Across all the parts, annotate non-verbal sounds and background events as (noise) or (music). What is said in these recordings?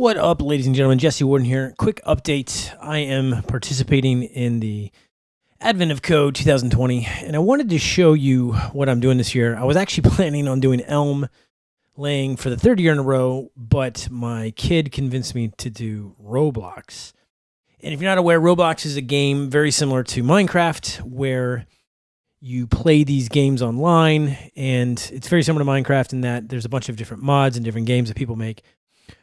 What up, ladies and gentlemen? Jesse Warden here. Quick update. I am participating in the Advent of Code 2020, and I wanted to show you what I'm doing this year. I was actually (laughs) planning on doing Elm lang for the third year in a row, but my kid convinced me to do Roblox. And if you're not aware, Roblox is a game very similar to Minecraft where you play these games online, and it's very similar to Minecraft in that there's a bunch of different mods and different games that people make.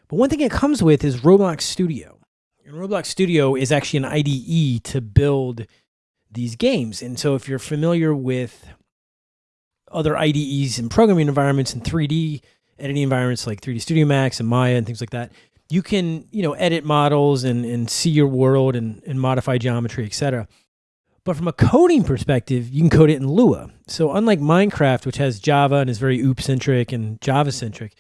But one thing it comes with is Roblox Studio. And Roblox Studio is actually an IDE to build these games. And so if you're familiar with other IDEs and programming environments and 3D editing environments like 3D Studio Max and Maya and things like that, you can, you know, edit models and, and see your world and, and modify geometry, etc. But from a coding perspective, you can code it in Lua. So unlike Minecraft, which has Java and is very OOP-centric and Java-centric,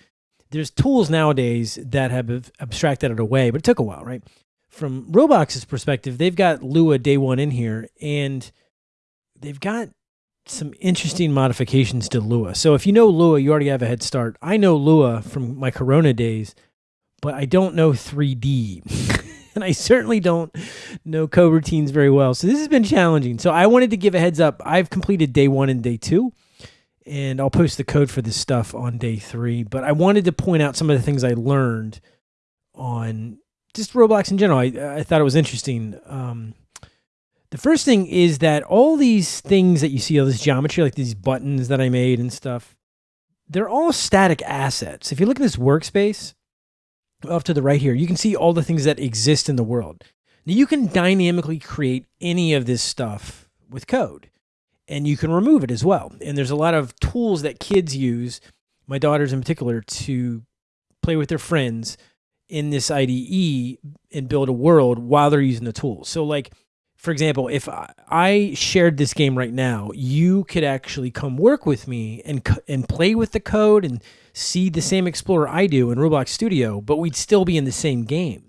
there's tools nowadays that have abstracted it away, but it took a while, right? From Roblox's perspective, they've got Lua day one in here, and they've got some interesting modifications to Lua. So if you know Lua, you already have a head start. I know Lua from my Corona days, but I don't know 3D. (laughs) and I certainly don't know coroutines very well. So this has been challenging. So I wanted to give a heads up. I've completed day one and day two and I'll post the code for this stuff on day three. But I wanted to point out some of the things I learned on just Roblox in general. I, I thought it was interesting. Um, the first thing is that all these things that you see, all this geometry, like these buttons that I made and stuff, they're all static assets. If you look at this workspace off to the right here, you can see all the things that exist in the world. Now you can dynamically create any of this stuff with code and you can remove it as well. And there's a lot of tools that kids use, my daughters in particular, to play with their friends in this IDE and build a world while they're using the tools. So like, for example, if I shared this game right now, you could actually come work with me and and play with the code and see the same explorer I do in Roblox Studio, but we'd still be in the same game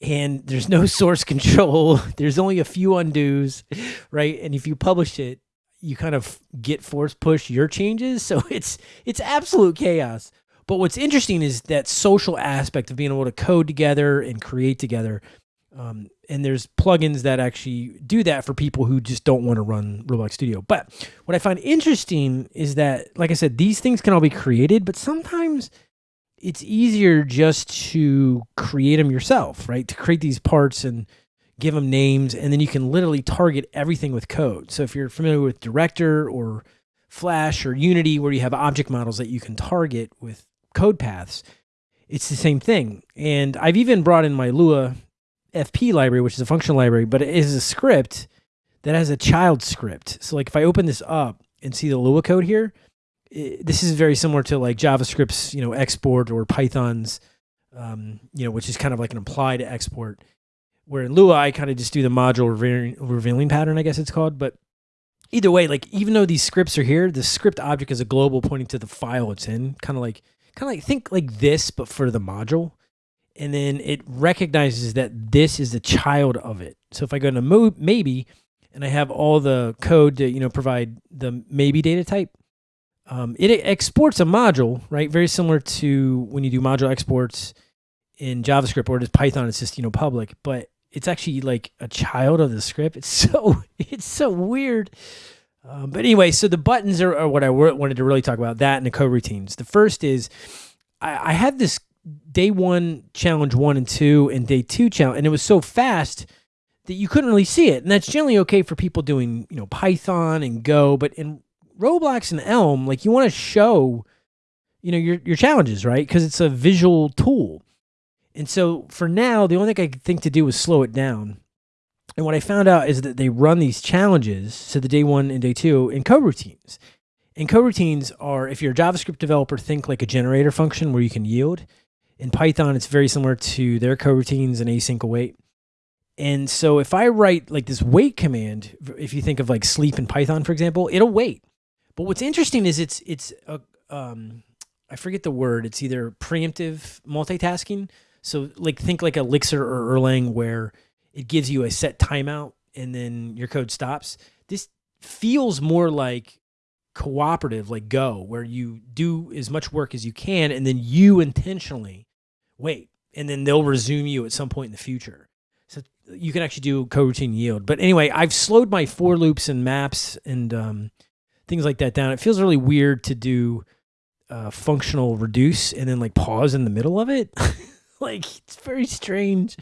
and there's no (laughs) source control. There's only a few undos, right? And if you publish it, you kind of get force push your changes. (laughs) So it's it's absolute chaos. But what's interesting is that social aspect of being able to code together and create together. Um, and there's plugins that actually do that for people who just don't want to run Roblox Studio. But what I find interesting is that, like I said, these things can all be created, but sometimes it's easier just to create them yourself, right? To create these parts and give them names, and then you can literally target everything with code. So if you're familiar with Director or Flash or Unity, where you have object models that you can target with code paths, it's the same thing. And I've even brought in my Lua FP library, which is a functional library, but it is a script that has a child script. So like if I open this up and see the Lua code here, this is very similar to like JavaScript's, you know, export or Python's, um, you know, which is kind of like an applied export. Where in Lua, I kind of just do the module revealing, revealing pattern, I guess it's called. But either way, like even though these scripts are here, the script object is a global pointing to the file it's in, kind of like, kind of like think like this, but for the module. And then it recognizes that this is the child of it. So if I go to maybe, and I have all the code to you know provide the maybe data type, um, it exports a module, right? Very similar to when you do module exports in JavaScript or just Python, it's just, you know, public, but it's actually like a child of the script. It's (laughs) so, it's so weird. Um, but anyway, so the buttons are, are, what I wanted to really talk about that and the co-routines. The first is I, I had this day one challenge one and two and day two challenge, and it was so fast that you couldn't really see it. And that's generally okay for people doing, you know, Python and Go, but in Roblox and Elm, like you want to show, you know, your your challenges, right? Because it's a visual tool. And so for now, the only thing I could think to do was slow it down. And what I found out is that they run these challenges, so the day one and day two, in coroutines. And coroutines are, if you're a JavaScript developer, think like a generator function where you can yield. In Python, it's very similar to their coroutines and async await. And so if I write like this wait command, if you think of like sleep in Python, for example, it'll wait. But what's interesting is it's it's a um, I forget the word. It's either preemptive multitasking. So like think like Elixir or Erlang where it gives you a set timeout and then your code stops. This feels more like cooperative, like Go, where you do as much work as you can and then you intentionally wait. and then they'll resume you at some point in the future. So you can actually do coroutine yield. But anyway, I've slowed my for loops and maps and um, things like that down. It feels really weird to do uh, functional reduce and then like pause in the middle of it. (laughs) (laughs) like it's very strange.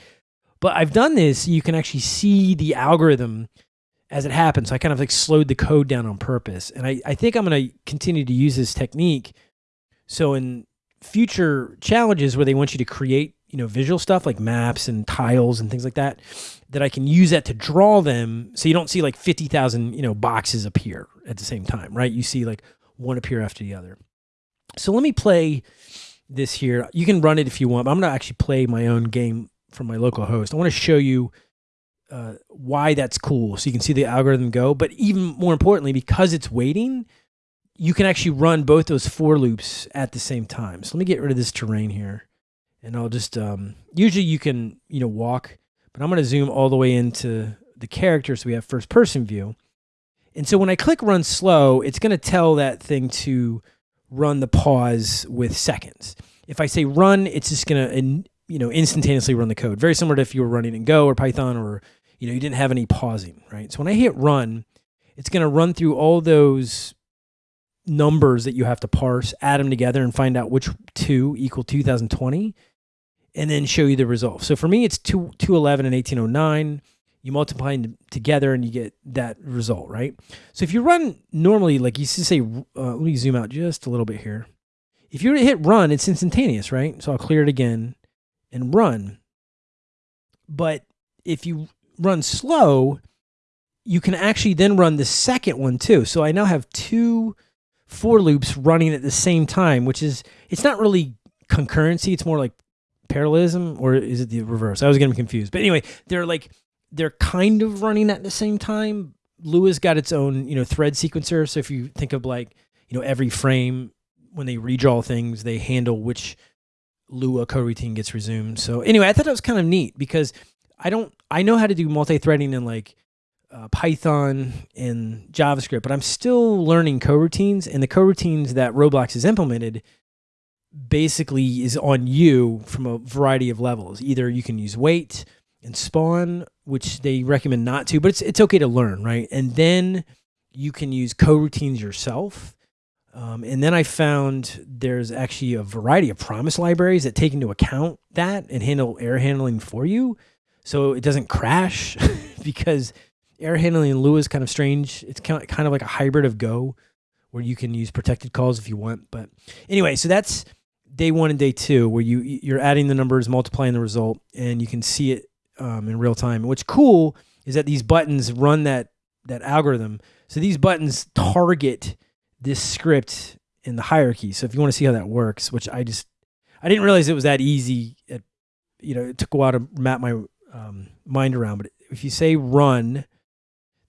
But I've done this. You can actually see the algorithm as it happens. So I kind of like slowed the code down on purpose. And I, I think I'm going to continue to use this technique. So in future challenges where they want you to create, you know, visual stuff like maps and tiles and things like that, that I can use that to draw them. So you don't see like 50,000, you know, boxes appear at the same time, right? You see like one appear after the other. So let me play this here. You can run it if you want, but I'm going to actually play my own game from my local host. I want to show you uh, why that's cool so you can see the algorithm go. But even more importantly, because it's waiting, you can actually run both those for loops at the same time. So let me get rid of this terrain here. And I'll just, um, usually you can, you know, walk, but I'm going to zoom all the way into the character so we have first person view. And so when I click run slow, it's going to tell that thing to run the pause with seconds. If I say run, it's just going to, you know, instantaneously run the code. Very similar to if you were running in Go or Python or you know, you didn't have any pausing, right? So when I hit run, it's going to run through all those numbers that you have to parse, add them together and find out which two equal 2020 and then show you the result. So for me, it's 2, 211 and 1809. You multiply them together and you get that result, right? So if you run normally, like you say, uh, let me zoom out just a little bit here. If you hit run, it's instantaneous, right? So I'll clear it again and run. But if you run slow, you can actually then run the second one too. So I now have two for loops running at the same time, which is, it's not really concurrency. It's more like parallelism or is it the reverse? I was getting confused. But anyway, they're like, they're kind of running at the same time. Lua has got its own, you know, thread sequencer. So if you think of like, you know, every frame when they redraw things, they handle which Lua coroutine gets resumed. So anyway, I thought that was kind of neat because I don't I know how to do multi-threading in like uh, Python and JavaScript, but I'm still learning coroutines and the coroutines that Roblox has implemented basically is on you from a variety of levels. Either you can use wait and spawn, which they recommend not to, but it's it's okay to learn, right? And then you can use coroutines yourself. Um, and then I found there's actually a variety of promise libraries that take into account that and handle error handling for you so it doesn't crash (laughs) because error handling in Lua is kind of strange. It's kind of, kind of like a hybrid of Go where you can use protected calls if you want. But anyway, so that's day one and day two where you, you're adding the numbers, multiplying the result, and you can see it um, in real time. What's cool is that these buttons run that, that algorithm. So these buttons target this script in the hierarchy. So if you want to see how that works, which I just, I didn't realize it was that easy. At, you know, it took a while to map my um, mind around. But if you say run,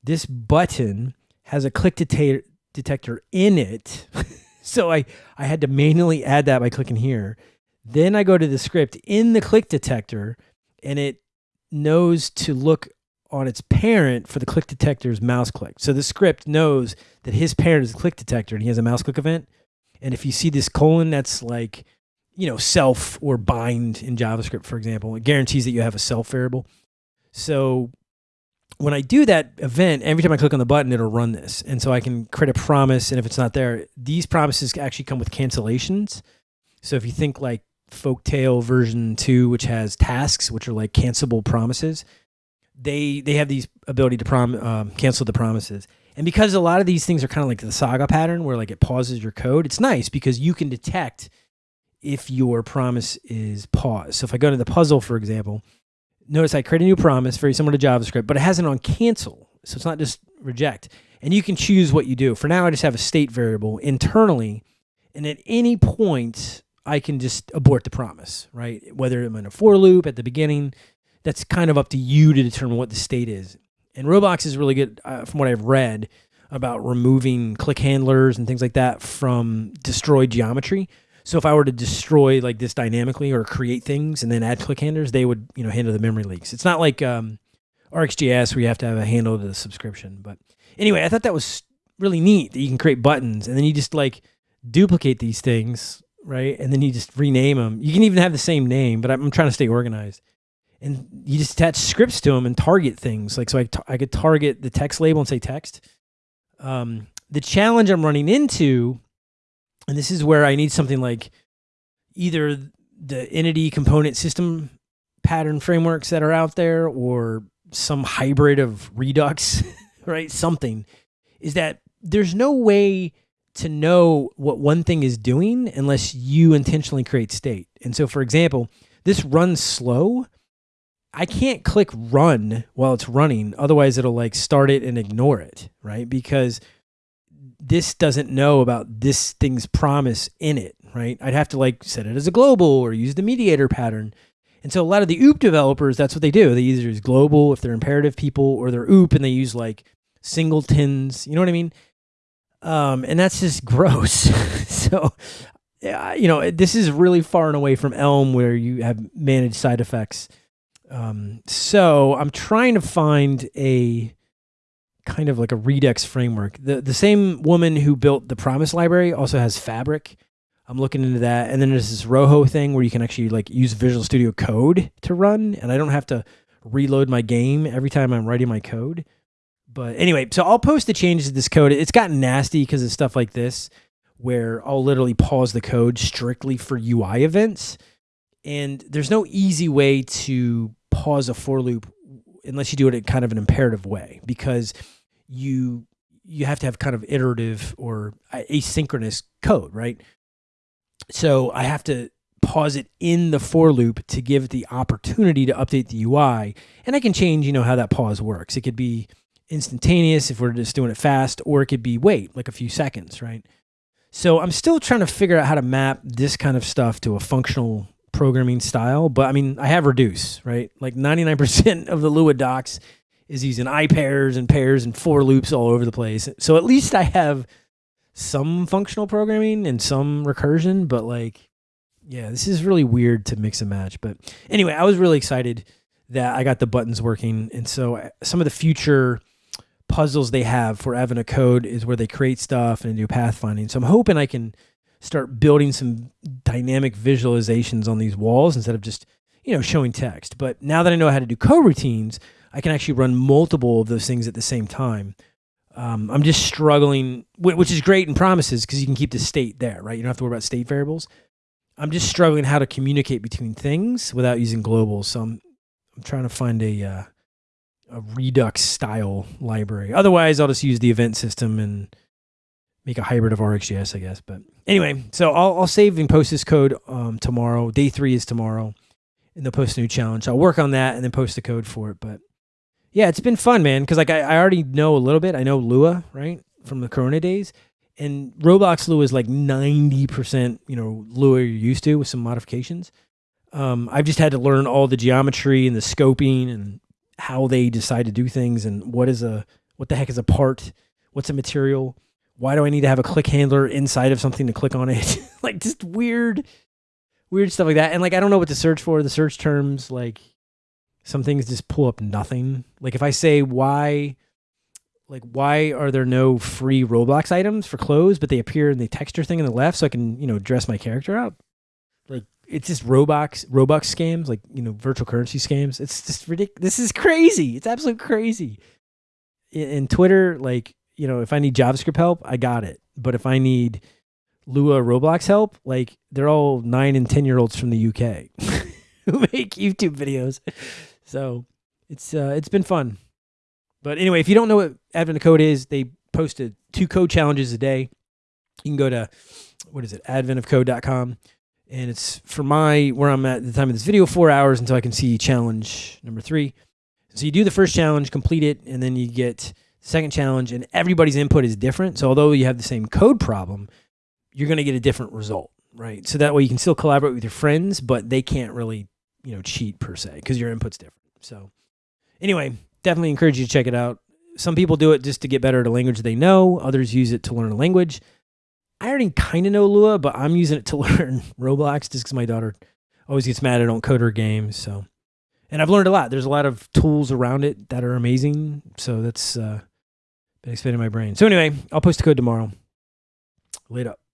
this button has a click detector in it. (laughs) so I, I had to manually add that by clicking here. Then I go to the script in the click detector and it knows to look on its parent for the click detector's mouse click. So the script knows that his parent is a click detector and he has a mouse click event. And if you see this colon, that's like you know, self or bind in JavaScript, for example. It guarantees that you have a self variable. So when I do that event, every time I click on the button, it'll run this. And so I can create a promise. And if it's not there, these promises actually come with cancellations. So if you think like Folktale version two, which has tasks, which are like cancelable promises, they they have these ability to prom um, cancel the promises. And because a lot of these things are kind of like the saga pattern where like it pauses your code, it's nice because you can detect if your promise is paused. So if I go to the puzzle, for example, notice I create a new promise, very similar to JavaScript, but it has it on cancel. So it's not just reject. And you can choose what you do. For now, I just have a state variable internally. And at any point, I can just abort the promise, right? Whether I'm in a for loop at the beginning, that's kind of up to you to determine what the state is. And Roblox is really good, uh, from what I've read, about removing click handlers and things like that from destroyed geometry. So if I were to destroy like this dynamically or create things and then add click handlers, they would, you know, handle the memory leaks. It's not like um, RxJS where you have to have a handle to the subscription. But anyway, I thought that was really neat that you can create buttons and then you just like duplicate these things right? And then you just rename them. You can even have the same name, but I'm, I'm trying to stay organized. And you just attach scripts to them and target things. Like, so I, I could target the text label and say text. Um, the challenge I'm running into, and this is where I need something like either the entity component system pattern frameworks that are out there or some hybrid of Redux, (laughs) right? Something is that there's no way to know what one thing is doing unless you intentionally create state. And so, for example, this runs slow. I can't click run while it's running. Otherwise, it'll like start it and ignore it, right? Because this doesn't know about this thing's promise in it, right? I'd have to like set it as a global or use the mediator pattern. And so a lot of the OOP developers, that's what they do. They either use global if they're imperative people, or they're OOP and they use like singletons. You know what I mean? Um, and that's just (laughs) gross. so, you know, this is really far and away from Elm where you have managed side effects. Um, so I'm trying to find a kind of like a Redux framework. The the same woman who built the Promise library also has Fabric. I'm looking into that. And then there's this Rojo thing where you can actually like use Visual Studio Code to run, and I don't have to reload my game every time I'm writing my code. But anyway, so I'll post the changes to this code. It's gotten nasty because of stuff like this, where I'll literally pause the code strictly for UI events. And there's no easy way to pause a for loop unless you do it in kind of an imperative way because you you have to have kind of iterative or asynchronous code, right? So I have to pause it in the for loop to give it the opportunity to update the UI. And I can change, you know, how that pause works. It could be instantaneous if we're just doing it fast, or it could be wait, like a few seconds, right? So I'm still trying to figure out how to map this kind of stuff to a functional programming style. But I mean, I have reduce, right? Like 99% of the Lua docs is using ipairs and pairs and for loops all over the place. So at least I have some functional programming and some recursion, but like, yeah, this is really weird to mix and match. But anyway, I was really excited that I got the buttons working. And so uh, some of the future puzzles they have for of Code is where they create stuff and do pathfinding. So I'm hoping I can start building some dynamic visualizations on these walls instead of just, you know, showing text. But now that I know how to do coroutines, I can actually run multiple of those things at the same time. Um, I'm just struggling, which is great in promises because you can keep the state there, right? You don't have to worry about state variables. I'm just struggling how to communicate between things without using globals. So I'm, I'm trying to find a, uh, a Redux style library. Otherwise, I'll just use the event system and make a hybrid of RxJS, I guess. But anyway, so I'll, I'll save and post this code um, tomorrow. Day three is tomorrow, and they'll post a new challenge. I'll work on that and then post the code for it. But yeah, it's been fun, man. Because like I, I already know a little bit. I know Lua, right, from the Corona days, and Roblox Lua is like ninety percent, you know, Lua you're used to with some modifications. Um, I've just had to learn all the geometry and the scoping and how they decide to do things and what is a what the heck is a part, what's a material, why do I need to have a click handler inside of something to click on it, (laughs) like just weird, weird stuff like that. And like I don't know what to search for. The search terms like some things just pull up nothing. Like if I say why like why are there no free Roblox items for clothes, but they appear in the texture thing on the left so I can, you know, dress my character up? Like it's just Robux Robux scams, like, you know, virtual currency scams. It's just ridiculous. This is crazy. It's absolute crazy. In, in Twitter, like, you know, if I need JavaScript help, I got it. But if I need Lua Roblox help, like they're all nine and ten year olds from the UK (laughs) who make YouTube videos. So it's uh, it's been fun. But anyway, if you don't know what Advent of Code is, they posted two code challenges a day. You can go to what is it, adventofcode.com. And it's for my where I'm at at the time of this video, four hours until I can see challenge number three. So you do the first challenge, complete it, and then you get second challenge, and everybody's input is different. So although you have the same code problem, you're going to get a different result, right? So that way you can still collaborate with your friends, but they can't really, you know, cheat per se because your input's different. So anyway, definitely encourage you to check it out. Some people do it just to get better at a language they know. Others use it to learn a language. I already kind of know Lua, but I'm using it to (laughs) learn Roblox just because my daughter always gets mad I don't code her games. So, and I've learned a lot. There's a lot of tools around it that are amazing. So that's uh, been expanding my brain. So anyway, I'll post the code tomorrow. Later.